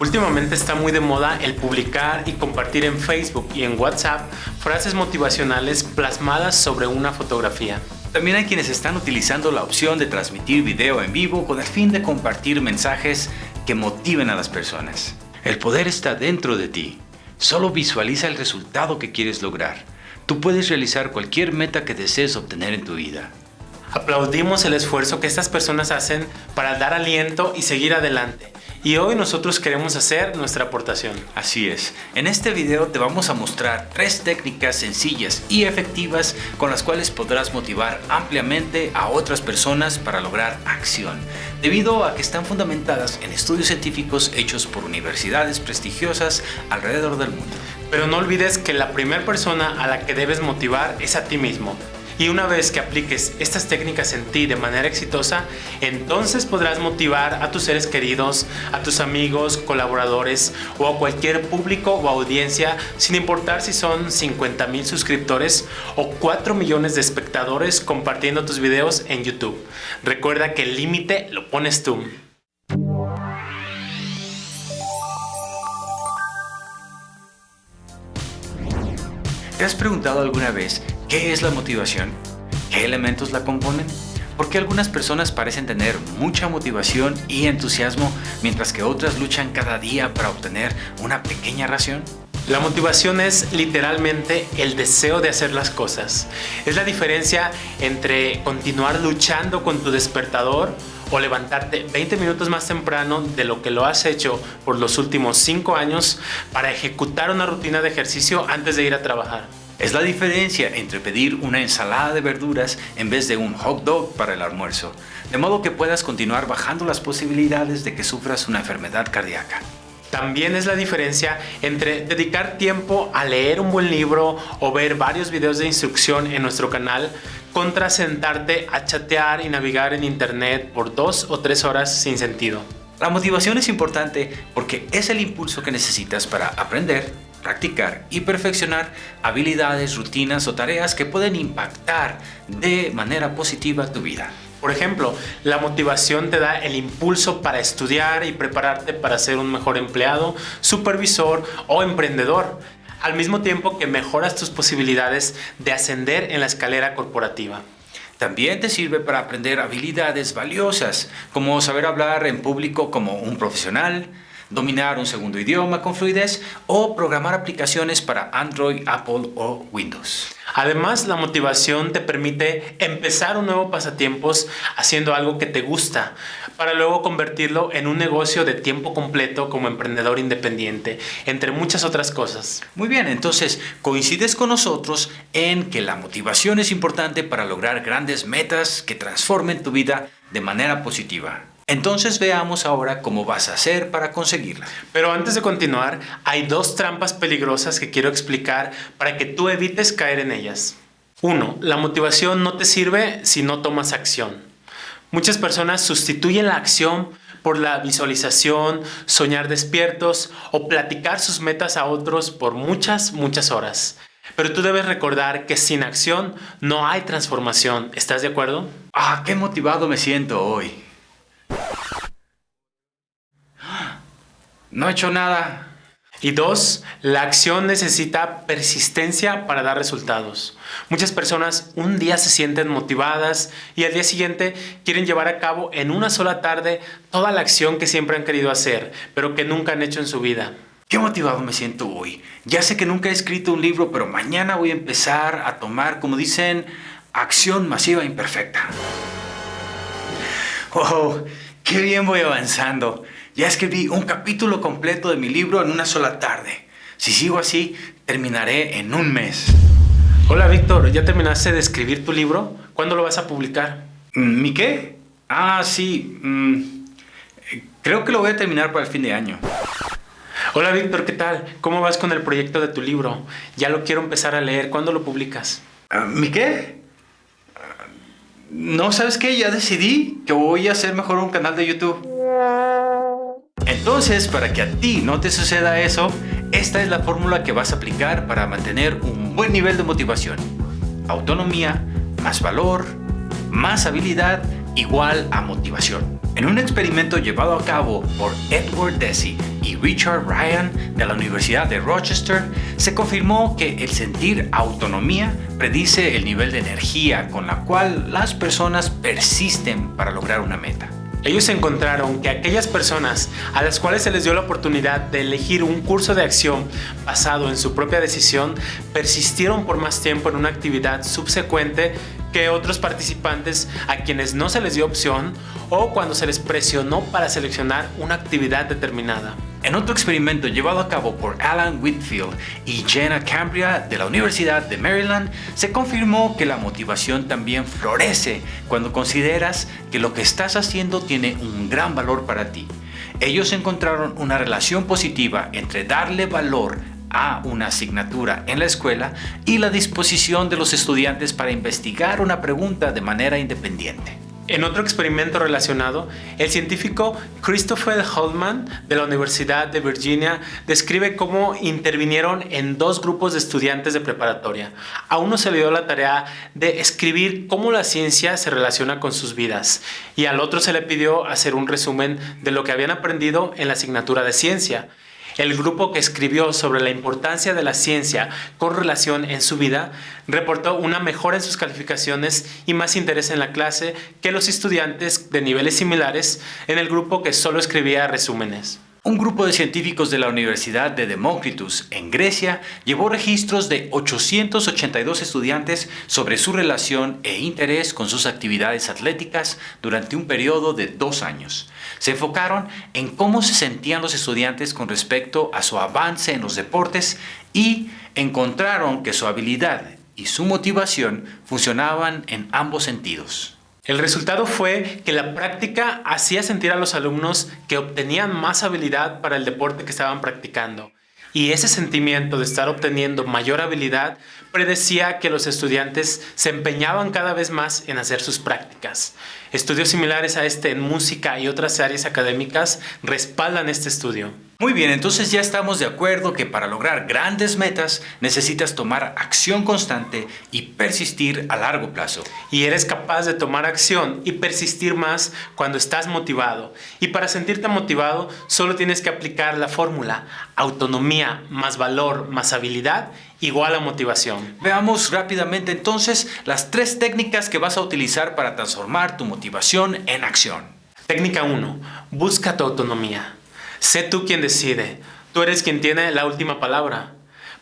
Últimamente está muy de moda el publicar y compartir en Facebook y en WhatsApp frases motivacionales plasmadas sobre una fotografía. También hay quienes están utilizando la opción de transmitir video en vivo con el fin de compartir mensajes que motiven a las personas. El poder está dentro de ti. Solo visualiza el resultado que quieres lograr. Tú puedes realizar cualquier meta que desees obtener en tu vida. Aplaudimos el esfuerzo que estas personas hacen para dar aliento y seguir adelante. Y hoy nosotros queremos hacer nuestra aportación. Así es. En este video te vamos a mostrar tres técnicas sencillas y efectivas con las cuales podrás motivar ampliamente a otras personas para lograr acción, debido a que están fundamentadas en estudios científicos hechos por universidades prestigiosas alrededor del mundo. Pero no olvides que la primera persona a la que debes motivar es a ti mismo. Y una vez que apliques estas técnicas en ti de manera exitosa, entonces podrás motivar a tus seres queridos, a tus amigos, colaboradores o a cualquier público o audiencia, sin importar si son 50 mil suscriptores o 4 millones de espectadores compartiendo tus videos en YouTube. Recuerda que el límite lo pones tú. ¿Te has preguntado alguna vez qué es la motivación? ¿Qué elementos la componen? ¿Por qué algunas personas parecen tener mucha motivación y entusiasmo mientras que otras luchan cada día para obtener una pequeña ración? La motivación es literalmente el deseo de hacer las cosas. Es la diferencia entre continuar luchando con tu despertador o levantarte 20 minutos más temprano de lo que lo has hecho por los últimos 5 años para ejecutar una rutina de ejercicio antes de ir a trabajar. Es la diferencia entre pedir una ensalada de verduras en vez de un hot dog para el almuerzo, de modo que puedas continuar bajando las posibilidades de que sufras una enfermedad cardíaca. También es la diferencia entre dedicar tiempo a leer un buen libro o ver varios videos de instrucción en nuestro canal contra sentarte a chatear y navegar en internet por dos o tres horas sin sentido. La motivación es importante porque es el impulso que necesitas para aprender, practicar y perfeccionar habilidades, rutinas o tareas que pueden impactar de manera positiva tu vida. Por ejemplo, la motivación te da el impulso para estudiar y prepararte para ser un mejor empleado, supervisor o emprendedor, al mismo tiempo que mejoras tus posibilidades de ascender en la escalera corporativa. También te sirve para aprender habilidades valiosas, como saber hablar en público como un profesional, dominar un segundo idioma con fluidez o programar aplicaciones para Android, Apple o Windows. Además, la motivación te permite empezar un nuevo pasatiempos haciendo algo que te gusta, para luego convertirlo en un negocio de tiempo completo como emprendedor independiente, entre muchas otras cosas. Muy bien, entonces coincides con nosotros en que la motivación es importante para lograr grandes metas que transformen tu vida de manera positiva. Entonces veamos ahora cómo vas a hacer para conseguirla. Pero antes de continuar, hay dos trampas peligrosas que quiero explicar para que tú evites caer en ellas. 1. La motivación no te sirve si no tomas acción. Muchas personas sustituyen la acción por la visualización, soñar despiertos o platicar sus metas a otros por muchas, muchas horas. Pero tú debes recordar que sin acción no hay transformación. ¿Estás de acuerdo? Ah, qué motivado me siento hoy. No he hecho nada. Y dos, la acción necesita persistencia para dar resultados. Muchas personas un día se sienten motivadas y al día siguiente quieren llevar a cabo en una sola tarde toda la acción que siempre han querido hacer, pero que nunca han hecho en su vida. Qué motivado me siento hoy. Ya sé que nunca he escrito un libro, pero mañana voy a empezar a tomar, como dicen, acción masiva imperfecta. ¡Oh! ¡Qué bien voy avanzando! Ya escribí un capítulo completo de mi libro en una sola tarde. Si sigo así, terminaré en un mes. Hola Víctor, ¿ya terminaste de escribir tu libro? ¿Cuándo lo vas a publicar? Mm, ¿Mi qué? Ah, sí. Mm, creo que lo voy a terminar para el fin de año. Hola Víctor, ¿qué tal? ¿Cómo vas con el proyecto de tu libro? Ya lo quiero empezar a leer. ¿Cuándo lo publicas? Ah, ¿Mi qué? Ah, no, ¿sabes qué? Ya decidí que voy a hacer mejor un canal de YouTube. Entonces, para que a ti no te suceda eso, esta es la fórmula que vas a aplicar para mantener un buen nivel de motivación. Autonomía, más valor, más habilidad, igual a motivación. En un experimento llevado a cabo por Edward Deci y Richard Ryan de la Universidad de Rochester, se confirmó que el sentir autonomía predice el nivel de energía con la cual las personas persisten para lograr una meta. Ellos encontraron que aquellas personas a las cuales se les dio la oportunidad de elegir un curso de acción basado en su propia decisión persistieron por más tiempo en una actividad subsecuente que otros participantes a quienes no se les dio opción o cuando se les presionó para seleccionar una actividad determinada. En otro experimento llevado a cabo por Alan Whitfield y Jenna Cambria de la Universidad de Maryland, se confirmó que la motivación también florece cuando consideras que lo que estás haciendo tiene un gran valor para ti. Ellos encontraron una relación positiva entre darle valor a una asignatura en la escuela y la disposición de los estudiantes para investigar una pregunta de manera independiente. En otro experimento relacionado, el científico Christopher Holman de la Universidad de Virginia describe cómo intervinieron en dos grupos de estudiantes de preparatoria. A uno se le dio la tarea de escribir cómo la ciencia se relaciona con sus vidas y al otro se le pidió hacer un resumen de lo que habían aprendido en la asignatura de ciencia. El grupo que escribió sobre la importancia de la ciencia con relación en su vida reportó una mejora en sus calificaciones y más interés en la clase que los estudiantes de niveles similares en el grupo que solo escribía resúmenes. Un grupo de científicos de la Universidad de Demócritus en Grecia llevó registros de 882 estudiantes sobre su relación e interés con sus actividades atléticas durante un periodo de dos años. Se enfocaron en cómo se sentían los estudiantes con respecto a su avance en los deportes y encontraron que su habilidad y su motivación funcionaban en ambos sentidos. El resultado fue que la práctica hacía sentir a los alumnos que obtenían más habilidad para el deporte que estaban practicando. Y ese sentimiento de estar obteniendo mayor habilidad predecía que los estudiantes se empeñaban cada vez más en hacer sus prácticas. Estudios similares a este en música y otras áreas académicas respaldan este estudio. Muy bien, entonces ya estamos de acuerdo que para lograr grandes metas necesitas tomar acción constante y persistir a largo plazo. Y eres capaz de tomar acción y persistir más cuando estás motivado. Y para sentirte motivado solo tienes que aplicar la fórmula autonomía más valor más habilidad igual a motivación. Veamos rápidamente entonces las tres técnicas que vas a utilizar para transformar tu motivación en acción. Técnica 1. Busca tu autonomía. Sé tú quien decide. Tú eres quien tiene la última palabra.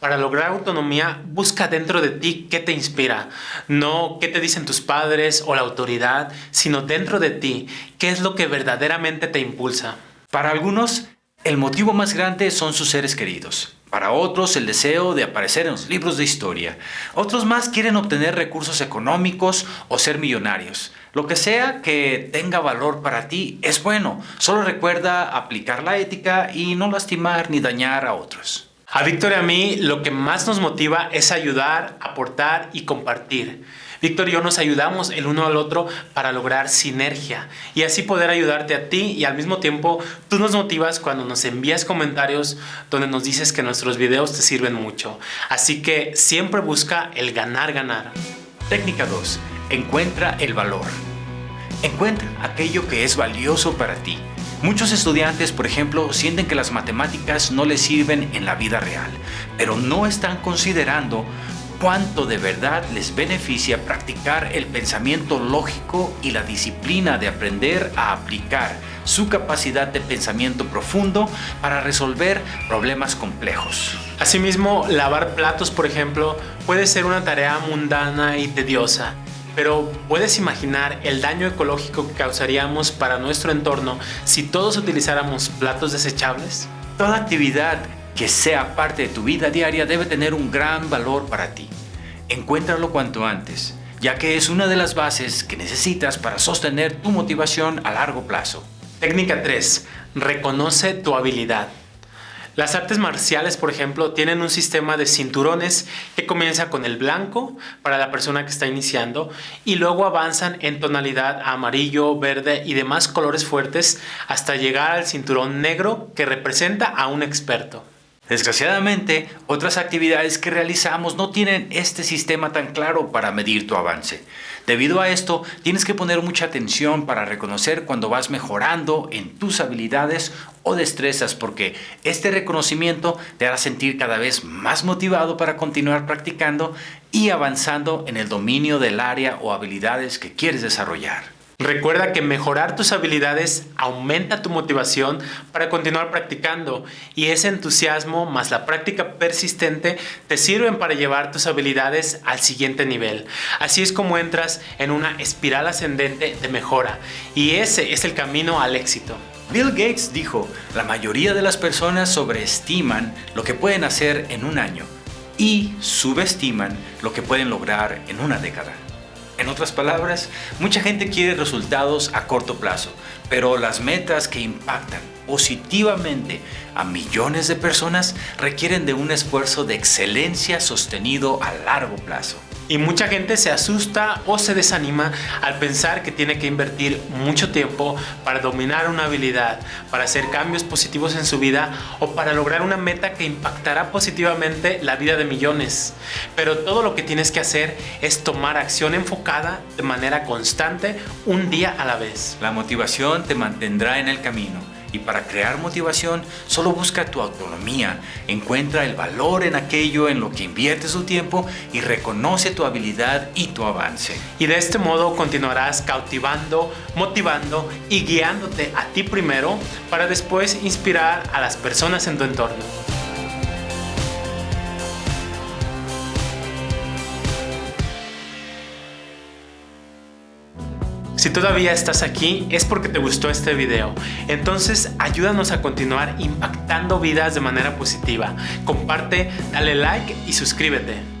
Para lograr autonomía, busca dentro de ti qué te inspira. No qué te dicen tus padres o la autoridad, sino dentro de ti qué es lo que verdaderamente te impulsa. Para algunos, el motivo más grande son sus seres queridos. Para otros, el deseo de aparecer en los libros de historia. Otros más quieren obtener recursos económicos o ser millonarios. Lo que sea que tenga valor para ti es bueno. Solo recuerda aplicar la ética y no lastimar ni dañar a otros. A Víctor y a mí lo que más nos motiva es ayudar, aportar y compartir. Víctor y yo nos ayudamos el uno al otro para lograr sinergia y así poder ayudarte a ti y al mismo tiempo tú nos motivas cuando nos envías comentarios donde nos dices que nuestros videos te sirven mucho. Así que siempre busca el ganar ganar. Técnica 2. Encuentra el valor. Encuentra aquello que es valioso para ti. Muchos estudiantes, por ejemplo, sienten que las matemáticas no les sirven en la vida real, pero no están considerando cuánto de verdad les beneficia practicar el pensamiento lógico y la disciplina de aprender a aplicar su capacidad de pensamiento profundo para resolver problemas complejos. Asimismo, lavar platos, por ejemplo, puede ser una tarea mundana y tediosa, pero ¿puedes imaginar el daño ecológico que causaríamos para nuestro entorno si todos utilizáramos platos desechables? Toda actividad que sea parte de tu vida diaria debe tener un gran valor para ti. Encuéntralo cuanto antes, ya que es una de las bases que necesitas para sostener tu motivación a largo plazo. Técnica 3. Reconoce tu habilidad. Las artes marciales, por ejemplo, tienen un sistema de cinturones que comienza con el blanco para la persona que está iniciando y luego avanzan en tonalidad amarillo, verde y demás colores fuertes hasta llegar al cinturón negro que representa a un experto. Desgraciadamente, otras actividades que realizamos no tienen este sistema tan claro para medir tu avance. Debido a esto, tienes que poner mucha atención para reconocer cuando vas mejorando en tus habilidades o destrezas porque este reconocimiento te hará sentir cada vez más motivado para continuar practicando y avanzando en el dominio del área o habilidades que quieres desarrollar. Recuerda que mejorar tus habilidades aumenta tu motivación para continuar practicando y ese entusiasmo más la práctica persistente te sirven para llevar tus habilidades al siguiente nivel. Así es como entras en una espiral ascendente de mejora y ese es el camino al éxito. Bill Gates dijo, la mayoría de las personas sobreestiman lo que pueden hacer en un año y subestiman lo que pueden lograr en una década. En otras palabras, mucha gente quiere resultados a corto plazo, pero las metas que impactan positivamente a millones de personas requieren de un esfuerzo de excelencia sostenido a largo plazo. Y mucha gente se asusta o se desanima al pensar que tiene que invertir mucho tiempo para dominar una habilidad, para hacer cambios positivos en su vida o para lograr una meta que impactará positivamente la vida de millones. Pero todo lo que tienes que hacer es tomar acción enfocada de manera constante un día a la vez. La motivación te mantendrá en el camino y para crear motivación, solo busca tu autonomía, encuentra el valor en aquello en lo que inviertes tu tiempo y reconoce tu habilidad y tu avance. Y de este modo continuarás cautivando, motivando y guiándote a ti primero para después inspirar a las personas en tu entorno. Si todavía estás aquí es porque te gustó este video. Entonces ayúdanos a continuar impactando vidas de manera positiva. Comparte, dale like y suscríbete.